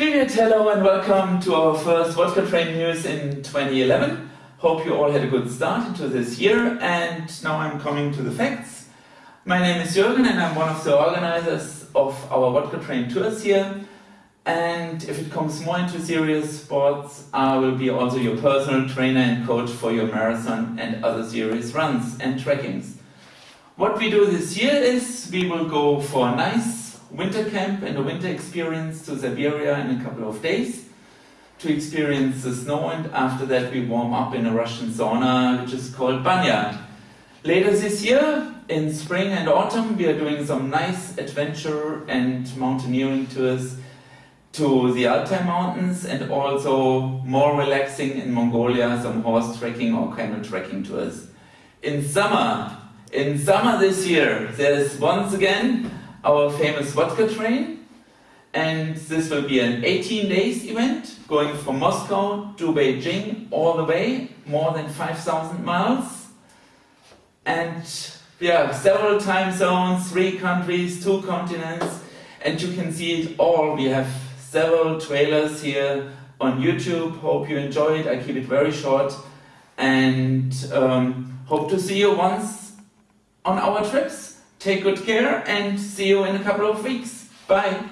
Greetings, hello and welcome to our first Vodka Train News in 2011. Hope you all had a good start into this year and now I'm coming to the facts. My name is Jürgen and I'm one of the organizers of our Vodka Train tours here and if it comes more into serious sports, I will be also your personal trainer and coach for your marathon and other serious runs and trackings. What we do this year is we will go for nice winter camp and a winter experience to Siberia in a couple of days to experience the snow and after that we warm up in a Russian sauna which is called Banya. Later this year, in spring and autumn, we are doing some nice adventure and mountaineering tours to the Altai Mountains and also more relaxing in Mongolia, some horse trekking or camel trekking tours. In summer, in summer this year, there's once again our famous vodka train. And this will be an 18 days event going from Moscow to Beijing all the way, more than 5,000 miles. And yeah, several time zones, three countries, two continents, and you can see it all. We have several trailers here on YouTube. Hope you enjoy it. I keep it very short and um, hope to see you once on our trips. Take good care and see you in a couple of weeks. Bye.